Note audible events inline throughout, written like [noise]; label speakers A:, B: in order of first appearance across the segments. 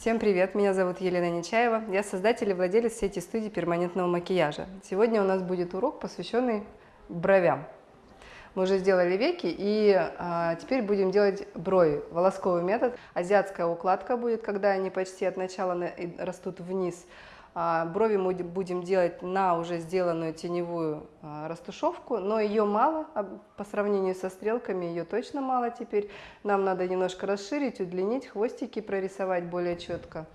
A: Всем привет, меня зовут Елена Нечаева, я создатель и владелец сети студии перманентного макияжа. Сегодня у нас будет урок, посвященный бровям. Мы уже сделали веки и а, теперь будем делать брови. Волосковый метод. Азиатская укладка будет, когда они почти от начала на, растут вниз. А, брови мы будем делать на уже сделанную теневую а, растушевку, но ее мало а, по сравнению со стрелками, ее точно мало теперь. Нам надо немножко расширить, удлинить, хвостики прорисовать более четко.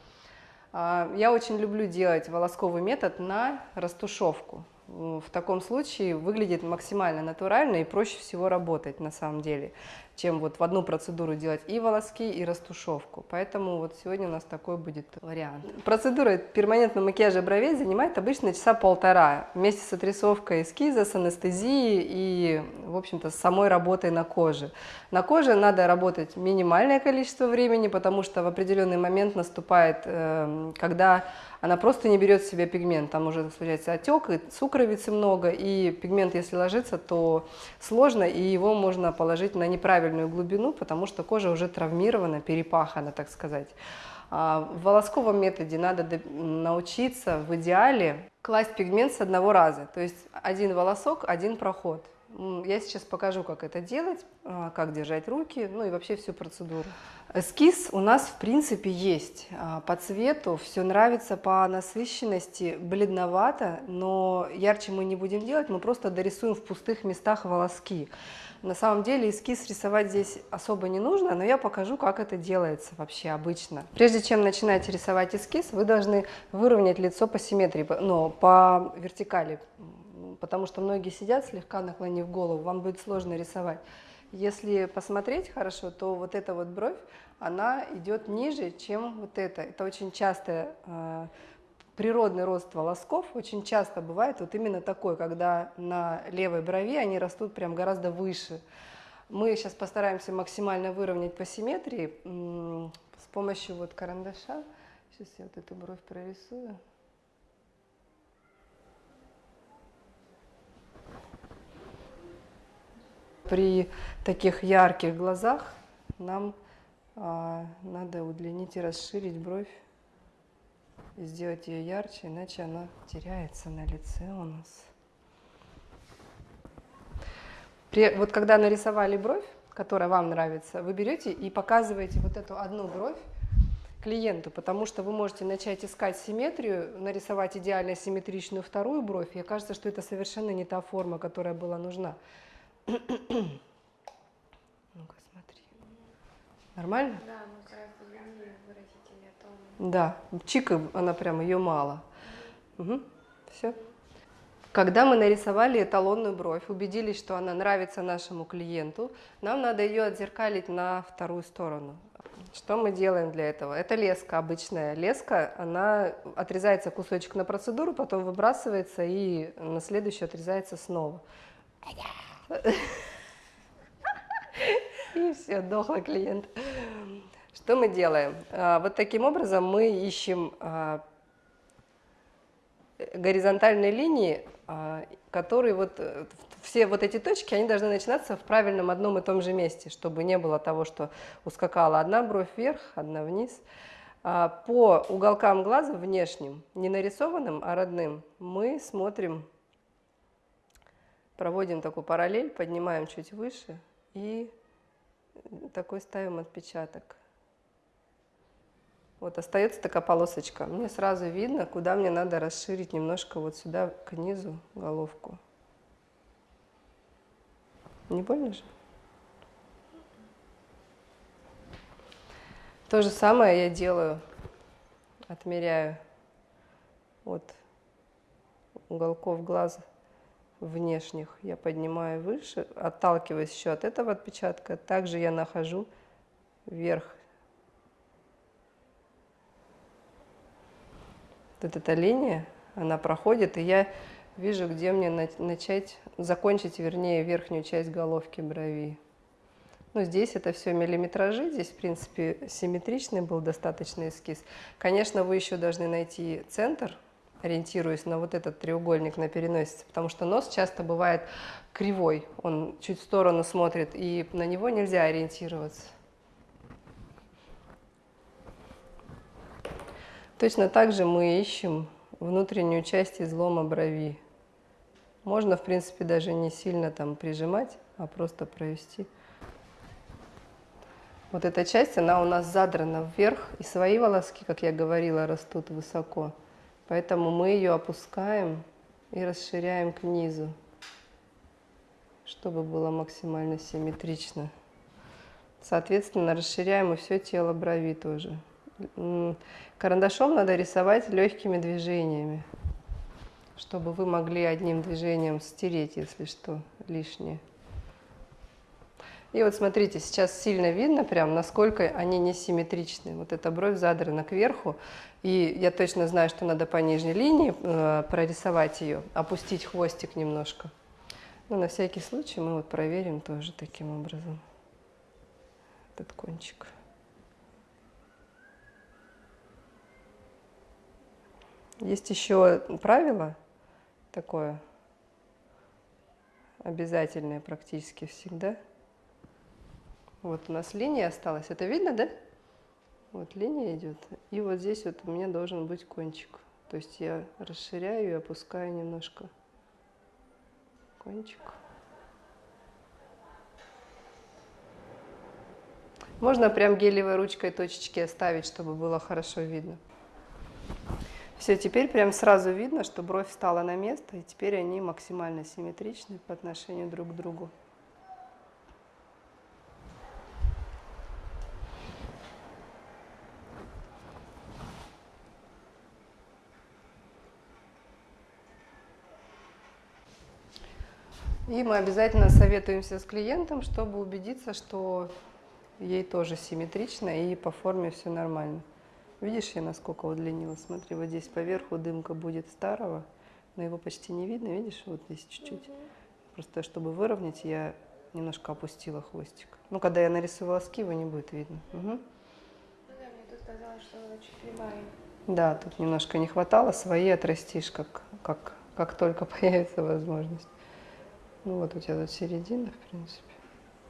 A: Я очень люблю делать волосковый метод на растушевку в таком случае выглядит максимально натурально и проще всего работать на самом деле, чем вот в одну процедуру делать и волоски, и растушевку. Поэтому вот сегодня у нас такой будет вариант. Процедура перманентного макияжа бровей занимает обычно часа полтора вместе с отрисовкой эскиза, с анестезией и, в общем-то, с самой работой на коже. На коже надо работать минимальное количество времени, потому что в определенный момент наступает, эм, когда она просто не берет в себя пигмент. Там уже случается отек, и сукровицы много, и пигмент, если ложится, то сложно, и его можно положить на неправильную глубину, потому что кожа уже травмирована, перепахана, так сказать. А, в волосковом методе надо научиться в идеале класть пигмент с одного раза. То есть один волосок, один проход. Я сейчас покажу, как это делать, а, как держать руки, ну и вообще всю процедуру. Эскиз у нас в принципе есть. А, по цвету все нравится, по насыщенности бледновато, но ярче мы не будем делать, мы просто дорисуем в пустых местах волоски. На самом деле эскиз рисовать здесь особо не нужно, но я покажу, как это делается вообще обычно. Прежде чем начинать рисовать эскиз, вы должны выровнять лицо по симметрии, но по вертикали потому что многие сидят слегка наклонив голову, вам будет сложно рисовать. Если посмотреть хорошо, то вот эта вот бровь, она идет ниже, чем вот это. Это очень часто э, природный рост волосков, очень часто бывает вот именно такой, когда на левой брови они растут прям гораздо выше. Мы сейчас постараемся максимально выровнять по симметрии с помощью вот карандаша. Сейчас я вот эту бровь прорисую. При таких ярких глазах нам а, надо удлинить и расширить бровь и сделать ее ярче, иначе она теряется на лице у нас. При, вот когда нарисовали бровь, которая вам нравится, вы берете и показываете вот эту одну бровь клиенту, потому что вы можете начать искать симметрию, нарисовать идеально симметричную вторую бровь, и кажется, что это совершенно не та форма, которая была нужна. Ну-ка, смотри. Нормально?
B: Да, но гораздо длиннее выразительнее тон.
A: Да, чика, она прям, ее мало. Угу. Все. Когда мы нарисовали эталонную бровь, убедились, что она нравится нашему клиенту, нам надо ее отзеркалить на вторую сторону. Что мы делаем для этого? Это леска, обычная леска, она отрезается кусочек на процедуру, потом выбрасывается и на следующую отрезается снова. И все, дохлый клиент. Что мы делаем? А, вот таким образом мы ищем а, горизонтальные линии, а, которые вот все вот эти точки, они должны начинаться в правильном одном и том же месте, чтобы не было того, что ускакала одна бровь вверх, одна вниз. По уголкам глаза внешним, не нарисованным, а родным, мы смотрим проводим такую параллель, поднимаем чуть выше и такой ставим отпечаток. Вот остается такая полосочка. Мне сразу видно, куда мне надо расширить немножко вот сюда к низу головку. Не больно же? То же самое я делаю, отмеряю от уголков глаза внешних я поднимаю выше, отталкиваясь еще от этого отпечатка, также я нахожу вверх. Вот эта линия, она проходит, и я вижу, где мне начать, закончить, вернее, верхнюю часть головки брови. Ну, здесь это все миллиметражи, здесь, в принципе, симметричный был достаточно эскиз. Конечно, вы еще должны найти центр, ориентируюсь на вот этот треугольник на переносице, потому что нос часто бывает кривой, он чуть в сторону смотрит, и на него нельзя ориентироваться. Точно так же мы ищем внутреннюю часть излома брови. Можно, в принципе, даже не сильно там прижимать, а просто провести. Вот эта часть, она у нас задрана вверх, и свои волоски, как я говорила, растут высоко. Поэтому мы ее опускаем и расширяем к низу, чтобы было максимально симметрично. Соответственно, расширяем и все тело брови тоже. Карандашом надо рисовать легкими движениями, чтобы вы могли одним движением стереть, если что, лишнее. И вот смотрите, сейчас сильно видно прям, насколько они несимметричны. Вот эта бровь задрана кверху, и я точно знаю, что надо по нижней линии э, прорисовать ее, опустить хвостик немножко. Но на всякий случай мы вот проверим тоже таким образом этот кончик. Есть еще правило такое, обязательное практически всегда. Вот у нас линия осталась. Это видно, да? Вот линия идет. И вот здесь вот у меня должен быть кончик. То есть я расширяю и опускаю немножко кончик. Можно прям гелевой ручкой точечки оставить, чтобы было хорошо видно. Все, теперь прям сразу видно, что бровь встала на место, и теперь они максимально симметричны по отношению друг к другу. И мы обязательно советуемся с клиентом, чтобы убедиться, что ей тоже симметрично и по форме все нормально. Видишь, я насколько удлинила? Смотри, вот здесь поверху дымка будет старого, но его почти не видно, видишь, вот здесь чуть-чуть. Угу. Просто чтобы выровнять, я немножко опустила хвостик. Ну, когда я нарисую волоски, его не будет видно. Угу. Ну
B: да, мне тут казалось, что она чуть кривая.
A: Да, тут немножко не хватало, свои отрастишь, как, как, как только [laughs] появится возможность. Ну вот у тебя тут середина, в принципе.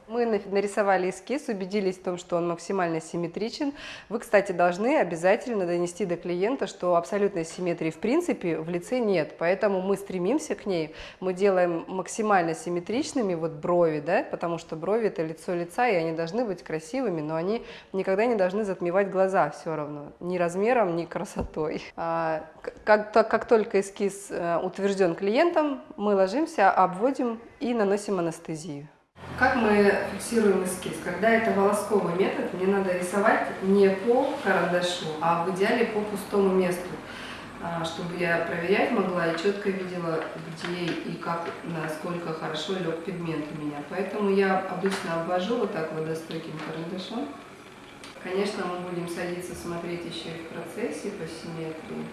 A: Мы нарисовали эскиз, убедились в том, что он максимально симметричен. Вы, кстати, должны обязательно донести до клиента, что абсолютной симметрии в принципе в лице нет. Поэтому мы стремимся к ней, мы делаем максимально симметричными вот брови, да, потому что брови это лицо лица, и они должны быть красивыми, но они никогда не должны затмевать глаза все равно, ни размером, ни красотой. А, как, как только эскиз э, утвержден клиентом, мы ложимся, обводим и наносим анестезию. Как мы фиксируем эскиз? Когда это волосковый метод, мне надо рисовать не по карандашу, а в идеале по пустому месту, а, чтобы я проверять могла и четко видела, где и как, насколько хорошо лег пигмент у меня. Поэтому я обычно обвожу вот так водостойким карандашом. Конечно, мы будем садиться смотреть еще и в процессе по симметрии.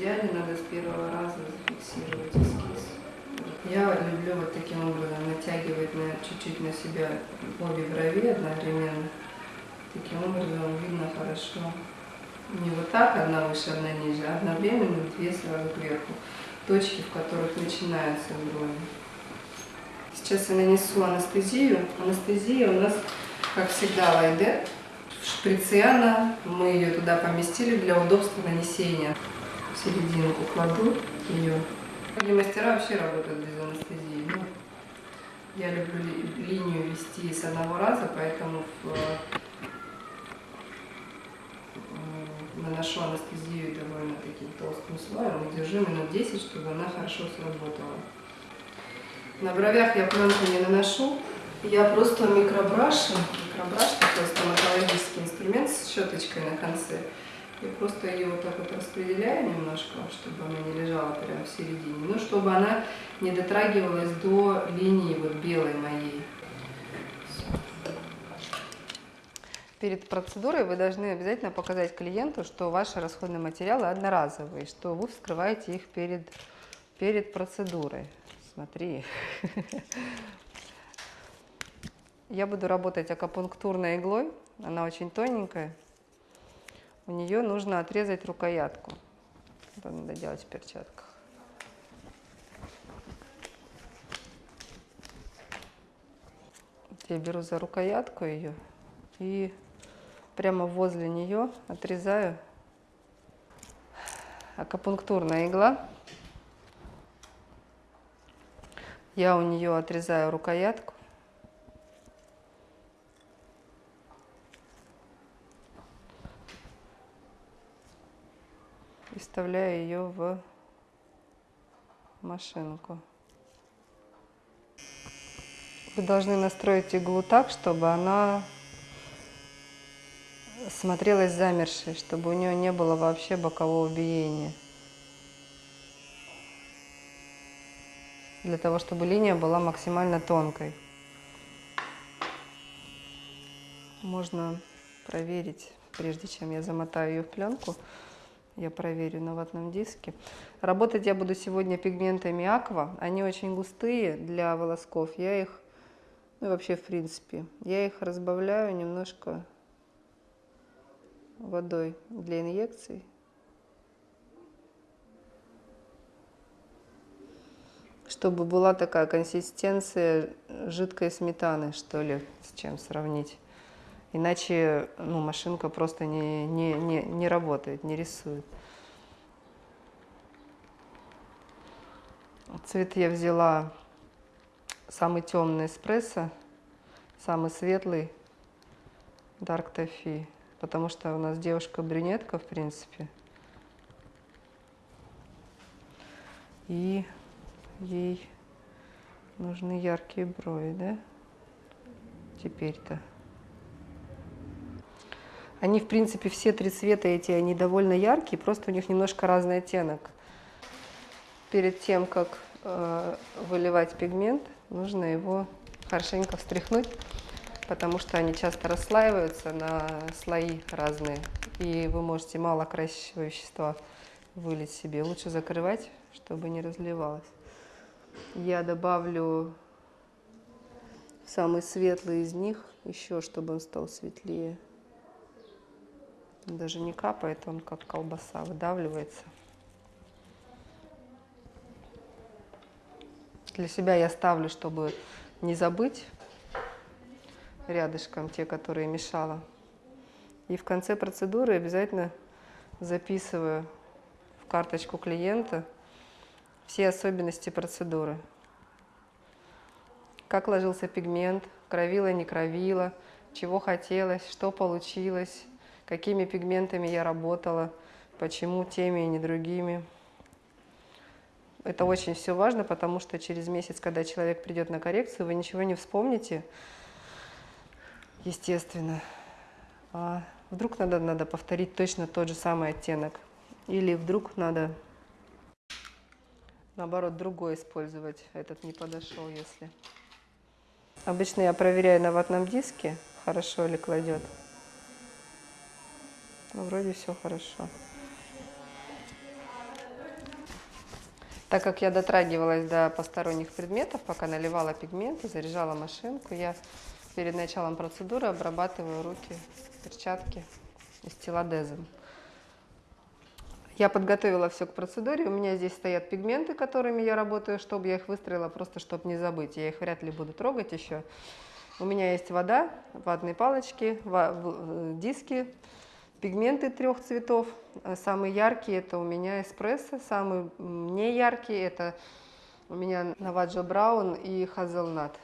A: В идеале надо с первого раза зафиксировать эскиз. Я люблю вот таким образом натягивать на чуть-чуть на себя обе брови одновременно. Таким образом видно хорошо. Не вот так, одна выше, одна ниже, а одновременно две сразу кверху. Точки, в которых начинаются брови. Сейчас я нанесу анестезию. Анестезия у нас, как всегда, лайдер. Шприце она, мы ее туда поместили для удобства нанесения серединку кладу ее. Многие мастера вообще работают без анестезии. Ну, я люблю ли, линию вести с одного раза, поэтому в, э, наношу анестезию довольно таким толстым слоем и держу минут 10, чтобы она хорошо сработала. На бровях я пленку не наношу, я просто микробрашем, микробраш такой стоматологический инструмент с щеточкой на конце, я просто ее вот так вот распределяю немножко, чтобы она не лежала прямо в середине, но чтобы она не дотрагивалась до линии вот белой моей. Перед процедурой вы должны обязательно показать клиенту, что ваши расходные материалы одноразовые, что вы вскрываете их перед, перед процедурой. Смотри. Я буду работать акупунктурной иглой, она очень тоненькая у нее нужно отрезать рукоятку. Это надо делать в перчатках. Я беру за рукоятку ее и прямо возле нее отрезаю акупунктурная игла. Я у нее отрезаю рукоятку. И вставляю ее в машинку. Вы должны настроить иглу так, чтобы она смотрелась замершей, чтобы у нее не было вообще бокового биения. Для того, чтобы линия была максимально тонкой. Можно проверить, прежде чем я замотаю ее в пленку, я проверю на ватном диске. Работать я буду сегодня пигментами Аква. Они очень густые для волосков. Я их, ну вообще в принципе, я их разбавляю немножко водой для инъекций. Чтобы была такая консистенция жидкой сметаны, что ли, с чем сравнить. Иначе ну, машинка просто не, не, не, не работает, не рисует. Цвет я взяла самый темный эспрессо, самый светлый Dark Toffee потому что у нас девушка-брюнетка, в принципе. И ей нужны яркие брови, да? Теперь-то. Они, в принципе, все три цвета эти, они довольно яркие, просто у них немножко разный оттенок. Перед тем, как э, выливать пигмент, нужно его хорошенько встряхнуть потому что они часто расслаиваются на слои разные, и вы можете мало красящего вещества вылить себе. Лучше закрывать, чтобы не разливалось. Я добавлю самый светлый из них, еще чтобы он стал светлее. Даже не капает, он как колбаса выдавливается. Для себя я ставлю, чтобы не забыть рядышком, те, которые мешала. И в конце процедуры обязательно записываю в карточку клиента все особенности процедуры. Как ложился пигмент, кровила, не кровила, чего хотелось, что получилось, какими пигментами я работала, почему теми и не другими. Это очень все важно, потому что через месяц, когда человек придет на коррекцию, вы ничего не вспомните, естественно. А вдруг надо, надо повторить точно тот же самый оттенок. Или вдруг надо, наоборот, другой использовать. Этот не подошел, если... Обычно я проверяю на ватном диске, хорошо ли кладет. Ну, вроде все хорошо. Так как я дотрагивалась до посторонних предметов, пока наливала пигменты, заряжала машинку, я перед началом процедуры обрабатываю руки, перчатки стилодезом. Я подготовила все к процедуре. У меня здесь стоят пигменты, которыми я работаю, чтобы я их выстроила, просто чтобы не забыть. Я их вряд ли буду трогать еще. У меня есть вода, ватные палочки, э, диски, пигменты трех цветов. Самый яркий это у меня эспрессо, самый не яркий это у меня Наваджо Браун и Хазелнат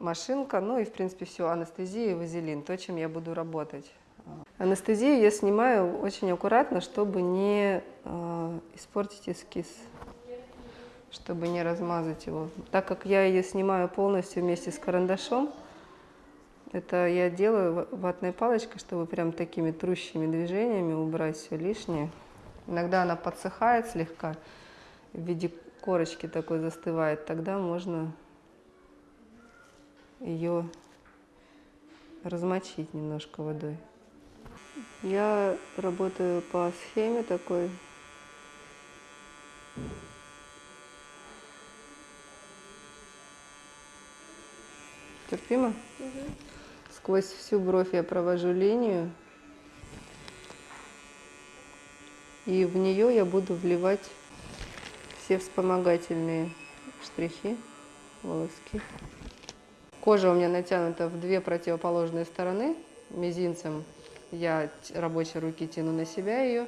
A: машинка, ну и, в принципе, все, анестезия и вазелин, то, чем я буду работать. Анестезию я снимаю очень аккуратно, чтобы не э, испортить эскиз, чтобы не размазать его. Так как я ее снимаю полностью вместе с карандашом, это я делаю ватной палочкой, чтобы прям такими трущими движениями убрать все лишнее. Иногда она подсыхает слегка, в виде корочки такой застывает, тогда можно ее размочить немножко водой. Я работаю по схеме такой. Терпимо? Угу. Сквозь всю бровь я провожу линию. И в нее я буду вливать все вспомогательные штрихи, волоски. Кожа у меня натянута в две противоположные стороны. Мизинцем я рабочей руки тяну на себя ее.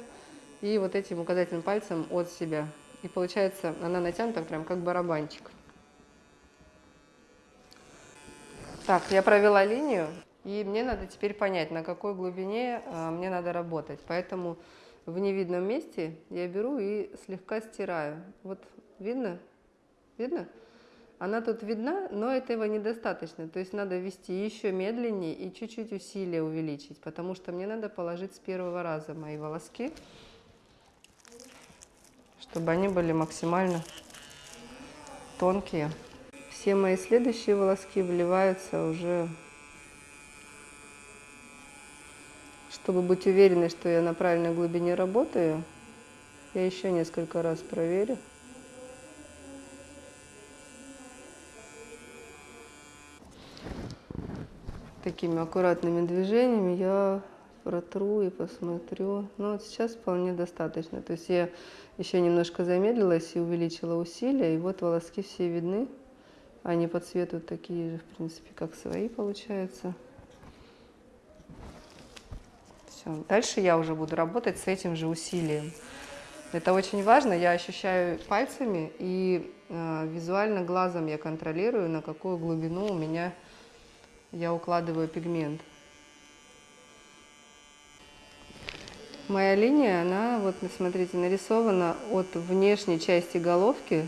A: И вот этим указательным пальцем от себя. И получается, она натянута прям как барабанчик. Так, я провела линию. И мне надо теперь понять, на какой глубине а, мне надо работать. Поэтому в невидном месте я беру и слегка стираю. Вот видно? Видно? Она тут видна, но этого недостаточно. То есть надо вести еще медленнее и чуть-чуть усилие увеличить, потому что мне надо положить с первого раза мои волоски, чтобы они были максимально тонкие. Все мои следующие волоски вливаются уже Чтобы быть уверенной, что я на правильной глубине работаю, я еще несколько раз проверю. Такими аккуратными движениями я протру и посмотрю. Ну вот сейчас вполне достаточно. То есть я еще немножко замедлилась и увеличила усилия, и вот волоски все видны. Они по цвету такие же, в принципе, как свои получаются. Все. Дальше я уже буду работать с этим же усилием. Это очень важно. Я ощущаю пальцами и э, визуально глазом я контролирую, на какую глубину у меня я укладываю пигмент. Моя линия, она, вот смотрите, нарисована от внешней части головки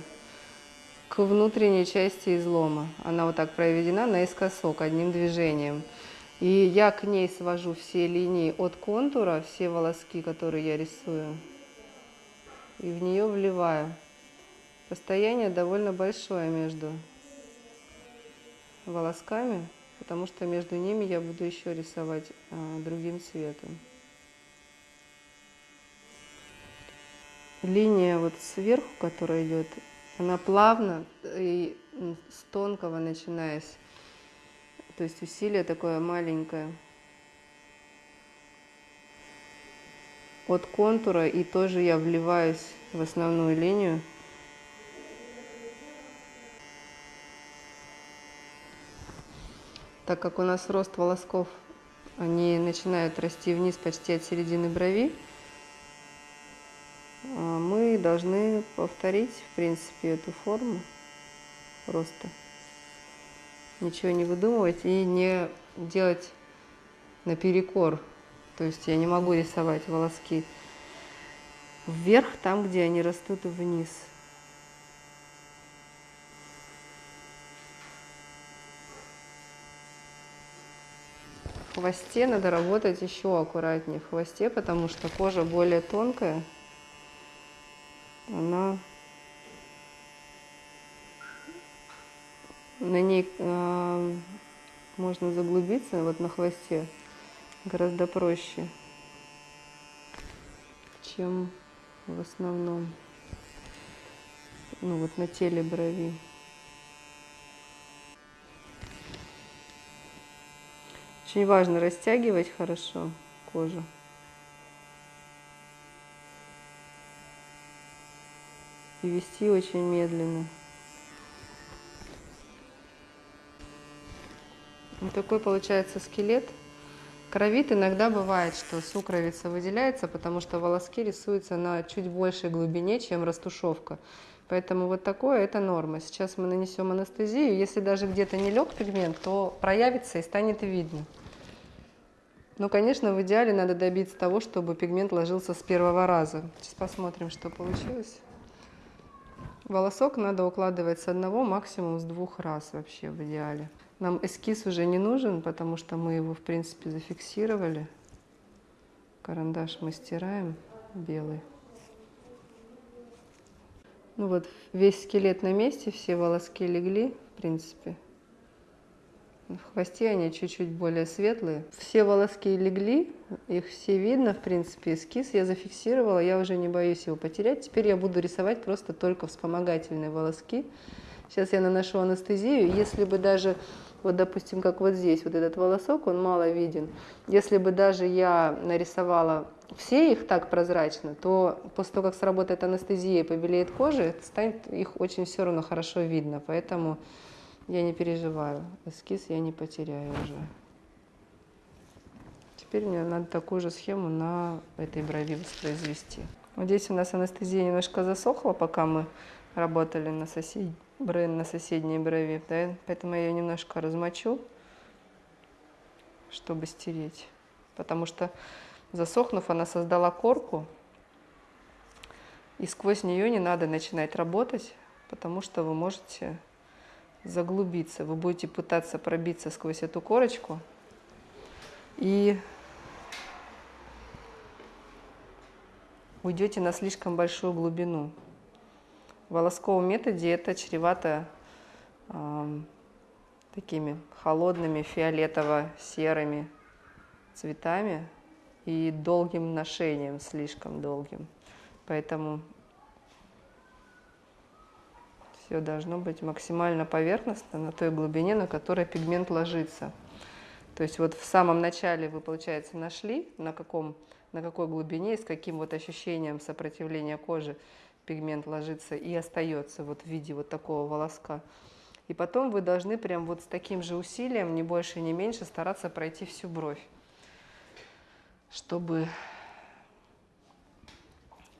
A: к внутренней части излома. Она вот так проведена наискосок одним движением. И я к ней свожу все линии от контура, все волоски, которые я рисую, и в нее вливаю. Расстояние довольно большое между волосками, потому что между ними я буду еще рисовать а, другим цветом. Линия вот сверху, которая идет, она плавно и с тонкого начинаясь то есть усилие такое маленькое. От контура и тоже я вливаюсь в основную линию. Так как у нас рост волосков, они начинают расти вниз почти от середины брови, мы должны повторить, в принципе, эту форму роста ничего не выдумывать и не делать наперекор. То есть я не могу рисовать волоски вверх, там, где они растут вниз. В хвосте надо работать еще аккуратнее в хвосте, потому что кожа более тонкая. Она на ней э, можно заглубиться, вот на хвосте, гораздо проще, чем в основном, ну вот на теле брови. Очень важно растягивать хорошо кожу. И вести очень медленно. Вот такой получается скелет. Кровит иногда бывает, что сукровица выделяется, потому что волоски рисуются на чуть большей глубине, чем растушевка. Поэтому вот такое это норма. Сейчас мы нанесем анестезию. Если даже где-то не лег пигмент, то проявится и станет видно. Но, конечно, в идеале надо добиться того, чтобы пигмент ложился с первого раза. Сейчас посмотрим, что получилось. Волосок надо укладывать с одного, максимум с двух раз вообще в идеале. Нам эскиз уже не нужен, потому что мы его, в принципе, зафиксировали. Карандаш мы стираем белый. Ну вот, весь скелет на месте, все волоски легли, в принципе. В хвосте они чуть-чуть более светлые. Все волоски легли, их все видно, в принципе, эскиз я зафиксировала, я уже не боюсь его потерять. Теперь я буду рисовать просто только вспомогательные волоски. Сейчас я наношу анестезию. Если бы даже вот, допустим, как вот здесь, вот этот волосок, он мало виден. Если бы даже я нарисовала все их так прозрачно, то после того, как сработает анестезия и побелеет кожа, станет их очень все равно хорошо видно. Поэтому я не переживаю, эскиз я не потеряю уже. Теперь мне надо такую же схему на этой брови воспроизвести. Вот здесь у нас анестезия немножко засохла, пока мы работали на, сосед... на соседней брови, да? поэтому я ее немножко размочу, чтобы стереть. Потому что засохнув, она создала корку, и сквозь нее не надо начинать работать, потому что вы можете заглубиться. Вы будете пытаться пробиться сквозь эту корочку и уйдете на слишком большую глубину. В волосковом методе это чревато э, такими холодными фиолетово-серыми цветами и долгим ношением, слишком долгим. Поэтому все должно быть максимально поверхностно на той глубине, на которой пигмент ложится. То есть вот в самом начале вы, получается, нашли, на, каком, на какой глубине и с каким вот ощущением сопротивления кожи пигмент ложится и остается вот в виде вот такого волоска. И потом вы должны прям вот с таким же усилием, не больше, не меньше, стараться пройти всю бровь, чтобы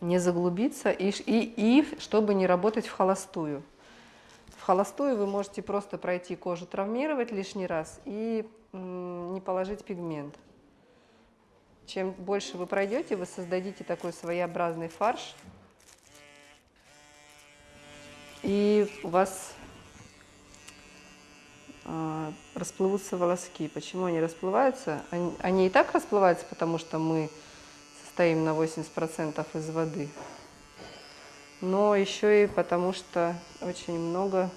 A: не заглубиться и, и, и чтобы не работать в холостую. Холостую вы можете просто пройти кожу, травмировать лишний раз и не положить пигмент. Чем больше вы пройдете, вы создадите такой своеобразный фарш, и у вас э, расплывутся волоски. Почему они расплываются? Они, они и так расплываются, потому что мы состоим на 80% из воды. Но еще и потому, что очень много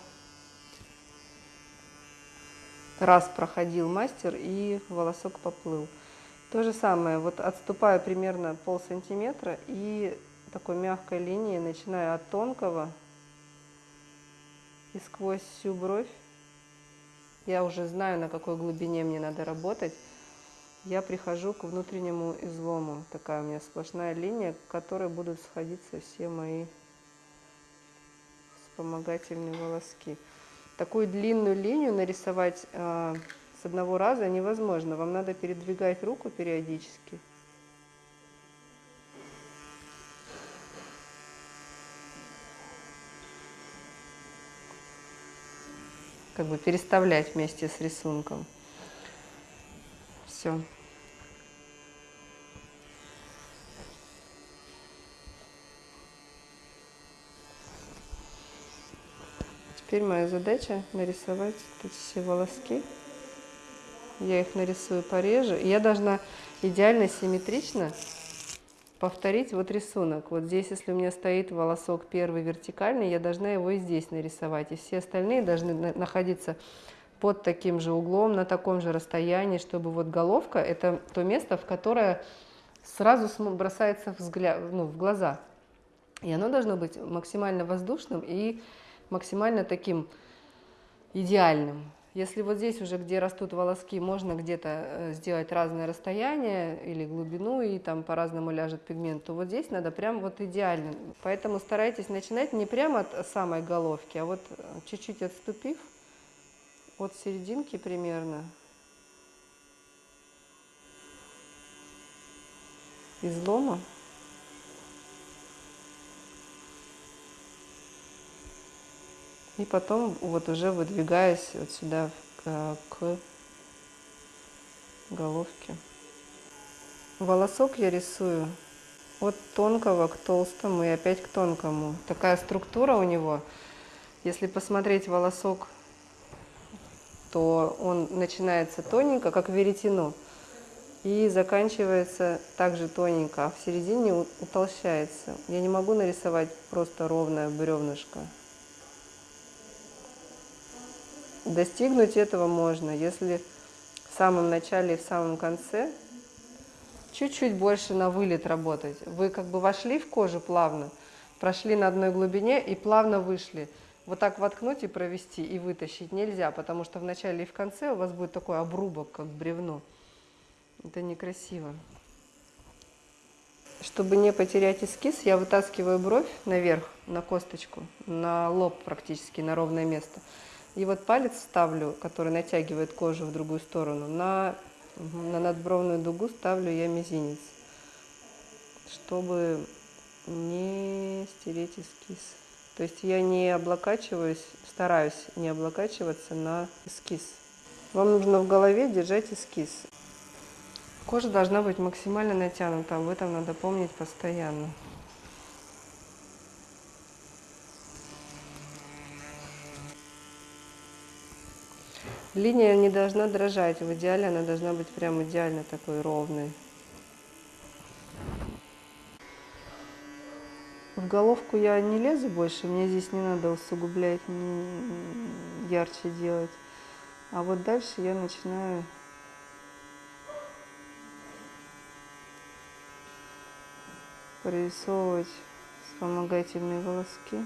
A: раз проходил мастер и волосок поплыл. То же самое, вот отступаю примерно пол сантиметра и такой мягкой линией начинаю от тонкого и сквозь всю бровь. Я уже знаю, на какой глубине мне надо работать я прихожу к внутреннему излому. Такая у меня сплошная линия, к которой будут сходиться все мои вспомогательные волоски. Такую длинную линию нарисовать э, с одного раза невозможно. Вам надо передвигать руку периодически. Как бы переставлять вместе с рисунком. Все. Теперь моя задача нарисовать эти все волоски. Я их нарисую пореже. Я должна идеально симметрично повторить вот рисунок. Вот здесь, если у меня стоит волосок первый вертикальный, я должна его и здесь нарисовать. И все остальные должны находиться под таким же углом, на таком же расстоянии, чтобы вот головка – это то место, в которое сразу бросается взгляд, ну, в глаза. И оно должно быть максимально воздушным и максимально таким идеальным. Если вот здесь уже, где растут волоски, можно где-то э, сделать разное расстояние или глубину, и там по-разному ляжет пигмент, то вот здесь надо прям вот идеально. Поэтому старайтесь начинать не прямо от самой головки, а вот э, чуть-чуть отступив, от серединки примерно излома. И потом вот уже выдвигаясь вот сюда к, к головке. Волосок я рисую от тонкого к толстому и опять к тонкому. Такая структура у него. Если посмотреть волосок то он начинается тоненько, как веретено, и заканчивается также тоненько, а в середине утолщается. Я не могу нарисовать просто ровное бревнышко. Достигнуть этого можно, если в самом начале и в самом конце чуть-чуть больше на вылет работать. Вы как бы вошли в кожу плавно, прошли на одной глубине и плавно вышли – вот так воткнуть и провести, и вытащить нельзя, потому что в начале и в конце у вас будет такой обрубок, как бревно. Это некрасиво. Чтобы не потерять эскиз, я вытаскиваю бровь наверх, на косточку, на лоб практически, на ровное место. И вот палец ставлю, который натягивает кожу в другую сторону, на, на надбровную дугу ставлю я мизинец, чтобы не стереть эскиз. То есть я не облокачиваюсь, стараюсь не облокачиваться на эскиз. Вам нужно в голове держать эскиз. Кожа должна быть максимально натянута, об этом надо помнить постоянно. Линия не должна дрожать, в идеале она должна быть прям идеально такой ровной. В головку я не лезу больше, мне здесь не надо усугублять, не ярче делать. А вот дальше я начинаю прорисовывать вспомогательные волоски.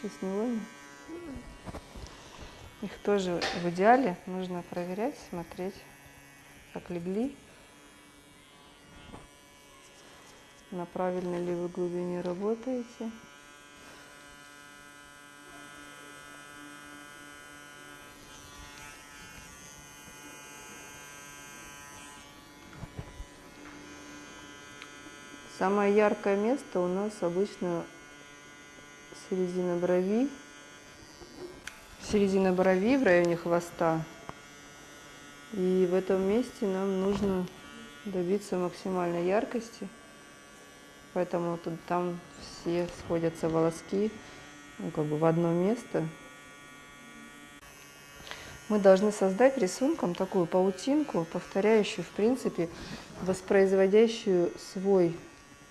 A: Сейчас не видно. Их тоже в идеале нужно проверять, смотреть, как легли, на правильной ли вы глубине работаете. Самое яркое место у нас обычно середина брови, середина брови в районе хвоста. И в этом месте нам нужно добиться максимальной яркости. Поэтому тут, там все сходятся волоски ну, как бы в одно место. Мы должны создать рисунком такую паутинку, повторяющую, в принципе, воспроизводящую свой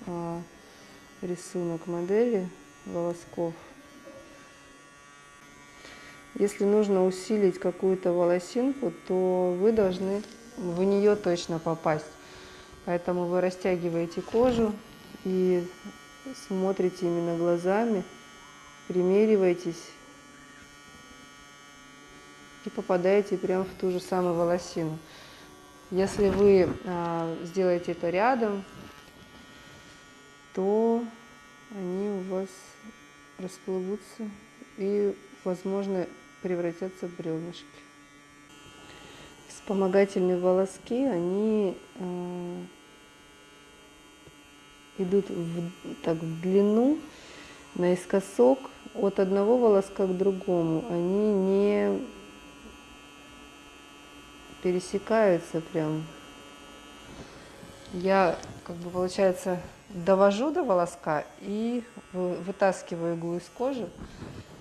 A: а, рисунок модели волосков. Если нужно усилить какую-то волосинку, то вы должны в нее точно попасть. Поэтому вы растягиваете кожу и смотрите именно глазами, примериваетесь и попадаете прямо в ту же самую волосину. Если вы а, сделаете это рядом, то они у вас расплывутся и, возможно, превратятся в бревнышки. Вспомогательные волоски, они э, идут в, так, в длину, наискосок от одного волоска к другому. Они не пересекаются прям. Я, как бы, получается, довожу до волоска и вытаскиваю иглу из кожи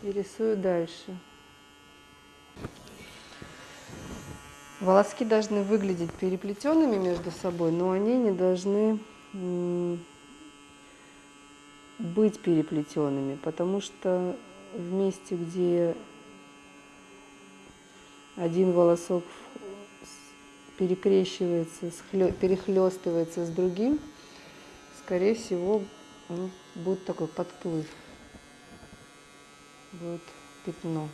A: и рисую дальше. Волоски должны выглядеть переплетенными между собой, но они не должны быть переплетенными, потому что в месте, где один волосок перекрещивается, перехлестывается с другим, скорее всего, будет такой подплыв, будет пятно.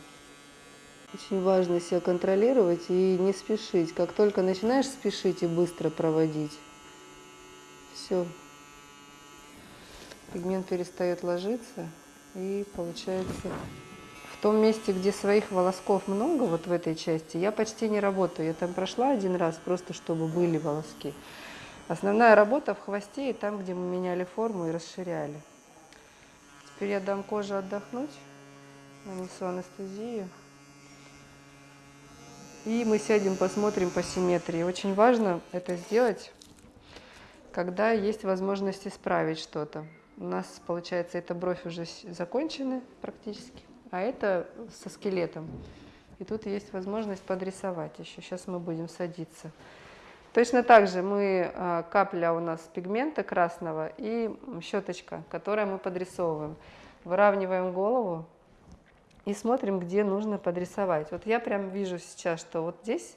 A: Очень важно себя контролировать и не спешить. Как только начинаешь спешить и быстро проводить, все, пигмент перестает ложиться и получается том месте, где своих волосков много, вот в этой части, я почти не работаю. Я там прошла один раз, просто чтобы были волоски. Основная работа в хвосте и там, где мы меняли форму и расширяли. Теперь я дам коже отдохнуть, нанесу анестезию. И мы сядем, посмотрим по симметрии. Очень важно это сделать, когда есть возможность исправить что-то. У нас, получается, эта бровь уже закончена практически, а это со скелетом. И тут есть возможность подрисовать еще. Сейчас мы будем садиться. Точно так же мы, а, капля у нас пигмента красного и щеточка, которой мы подрисовываем. Выравниваем голову и смотрим, где нужно подрисовать. Вот я прям вижу сейчас, что вот здесь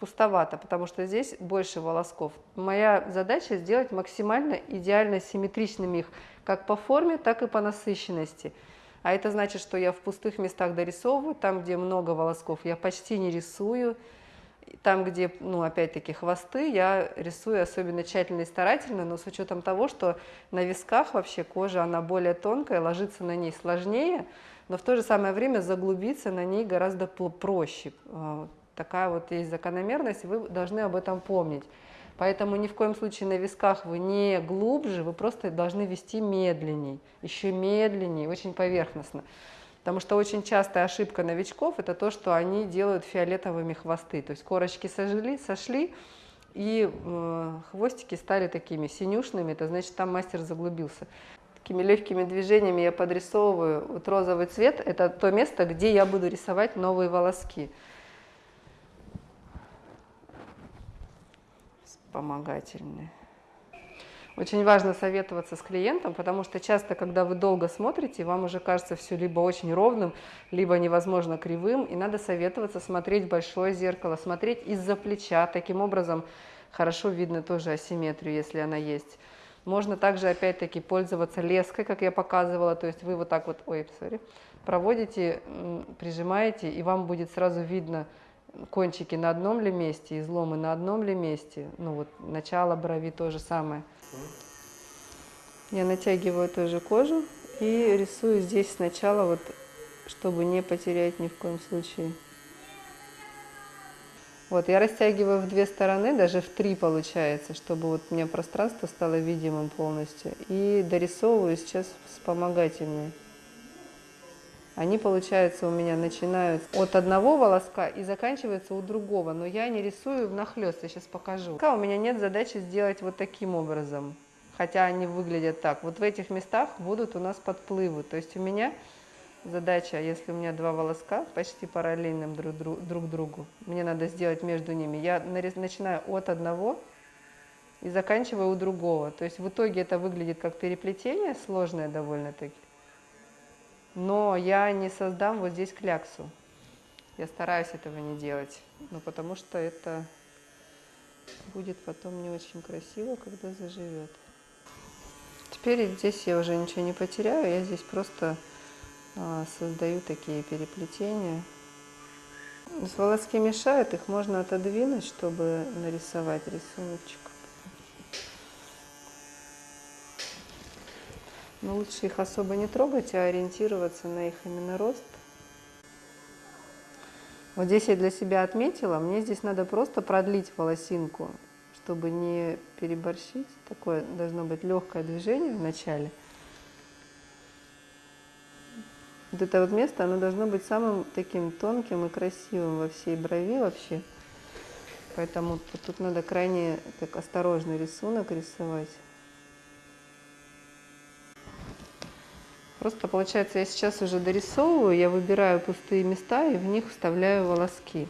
A: пустовато, потому что здесь больше волосков. Моя задача сделать максимально идеально симметричными их как по форме, так и по насыщенности. А это значит, что я в пустых местах дорисовываю, там, где много волосков, я почти не рисую, Там, где, ну, опять-таки, хвосты, я рисую особенно тщательно и старательно, но с учетом того, что на висках вообще кожа, она более тонкая, ложиться на ней сложнее, но в то же самое время заглубиться на ней гораздо проще. А, такая вот есть закономерность, вы должны об этом помнить. Поэтому ни в коем случае на висках вы не глубже, вы просто должны вести медленней, еще медленнее, очень поверхностно. Потому что очень частая ошибка новичков – это то, что они делают фиолетовыми хвосты. То есть корочки сожгли, сошли, и э, хвостики стали такими синюшными, это значит, там мастер заглубился. Такими легкими движениями я подрисовываю. Вот розовый цвет – это то место, где я буду рисовать новые волоски. Вспомогательные. Очень важно советоваться с клиентом, потому что часто, когда вы долго смотрите, вам уже кажется все либо очень ровным, либо невозможно кривым, и надо советоваться смотреть в большое зеркало, смотреть из-за плеча. Таким образом, хорошо видно тоже асимметрию, если она есть. Можно также, опять-таки, пользоваться леской, как я показывала, то есть вы вот так вот, ой, sorry, проводите, прижимаете, и вам будет сразу видно кончики на одном ли месте, изломы на одном ли месте. Ну вот начало брови то же самое. Я натягиваю тоже кожу и рисую здесь сначала, вот, чтобы не потерять ни в коем случае. Вот, я растягиваю в две стороны, даже в три получается, чтобы вот мне пространство стало видимым полностью. И дорисовываю сейчас вспомогательные. Они, получается, у меня начинают от одного волоска и заканчиваются у другого, но я не рисую внахлёст, я сейчас покажу. Пока у меня нет задачи сделать вот таким образом, хотя они выглядят так. Вот в этих местах будут у нас подплывы, то есть у меня задача, если у меня два волоска почти параллельным друг, друг, друг другу, мне надо сделать между ними. Я начинаю от одного и заканчиваю у другого. То есть в итоге это выглядит как переплетение, сложное довольно-таки но я не создам вот здесь кляксу. Я стараюсь этого не делать, ну, потому что это будет потом не очень красиво, когда заживет. Теперь здесь я уже ничего не потеряю, я здесь просто а, создаю такие переплетения. С волоски мешают, их можно отодвинуть, чтобы нарисовать рисуночек. Но лучше их особо не трогать, а ориентироваться на их именно рост. Вот здесь я для себя отметила, мне здесь надо просто продлить волосинку, чтобы не переборщить. Такое должно быть легкое движение в начале. Вот это вот место, оно должно быть самым таким тонким и красивым во всей брови вообще. Поэтому тут надо крайне так осторожный рисунок рисовать. Просто получается, я сейчас уже дорисовываю, я выбираю пустые места и в них вставляю волоски.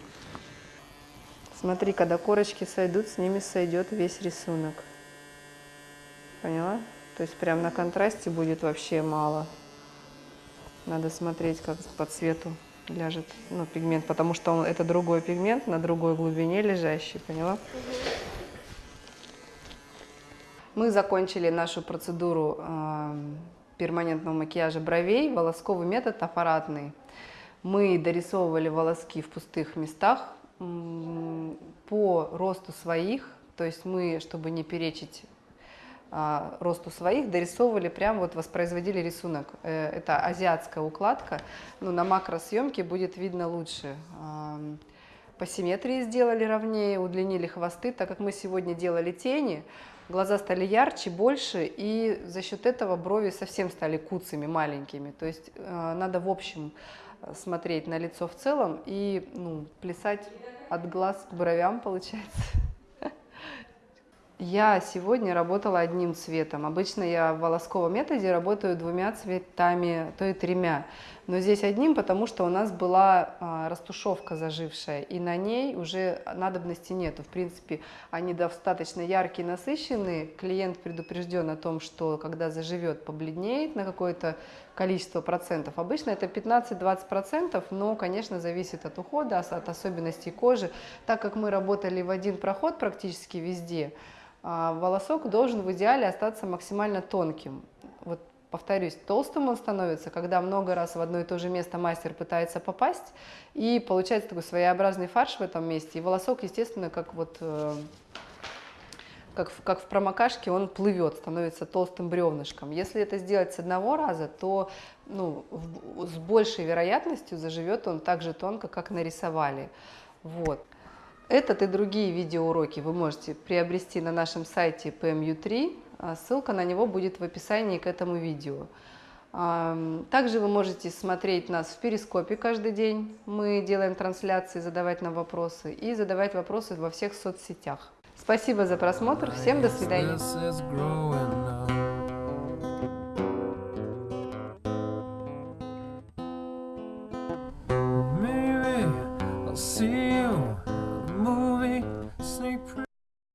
A: Смотри, когда корочки сойдут, с ними сойдет весь рисунок. Поняла? То есть прям на контрасте будет вообще мало. Надо смотреть, как по цвету ляжет ну, пигмент, потому что он, это другой пигмент на другой глубине лежащий, поняла? Мы закончили нашу процедуру э, перманентного макияжа бровей, волосковый метод аппаратный. Мы дорисовывали волоски в пустых местах по росту своих, то есть мы, чтобы не перечить а, росту своих, дорисовывали, прям вот воспроизводили рисунок. Э, это азиатская укладка, но на макросъемке будет видно лучше. По симметрии сделали ровнее, удлинили хвосты, так как мы сегодня делали тени, глаза стали ярче, больше, и за счет этого брови совсем стали куцами, маленькими. То есть э, надо в общем э, смотреть на лицо в целом и ну, плясать от глаз к бровям, получается. [laughs] Я сегодня работала одним цветом. Обычно я в волосковом методе работаю двумя цветами, то и тремя. Но здесь одним, потому что у нас была а, растушевка зажившая, и на ней уже надобности нету. В принципе, они достаточно яркие, насыщенные. Клиент предупрежден о том, что когда заживет, побледнеет на какое-то количество процентов. Обычно это 15-20 процентов, но, конечно, зависит от ухода, от особенностей кожи. Так как мы работали в один проход практически везде, а, волосок должен в идеале остаться максимально тонким. Повторюсь, толстым он становится, когда много раз в одно и то же место мастер пытается попасть, и получается такой своеобразный фарш в этом месте, и волосок, естественно, как вот э, как в, как в промокашке, он плывет, становится толстым бревнышком. Если это сделать с одного раза, то ну, в, с большей вероятностью заживет он так же тонко, как нарисовали. Вот. Этот и другие видеоуроки вы можете приобрести на нашем сайте PMU3. А ссылка на него будет в описании к этому видео. Также вы можете смотреть нас в Перископе каждый день. Мы делаем трансляции, задавать нам вопросы и задавать вопросы во всех соцсетях. Спасибо за просмотр. Всем до свидания.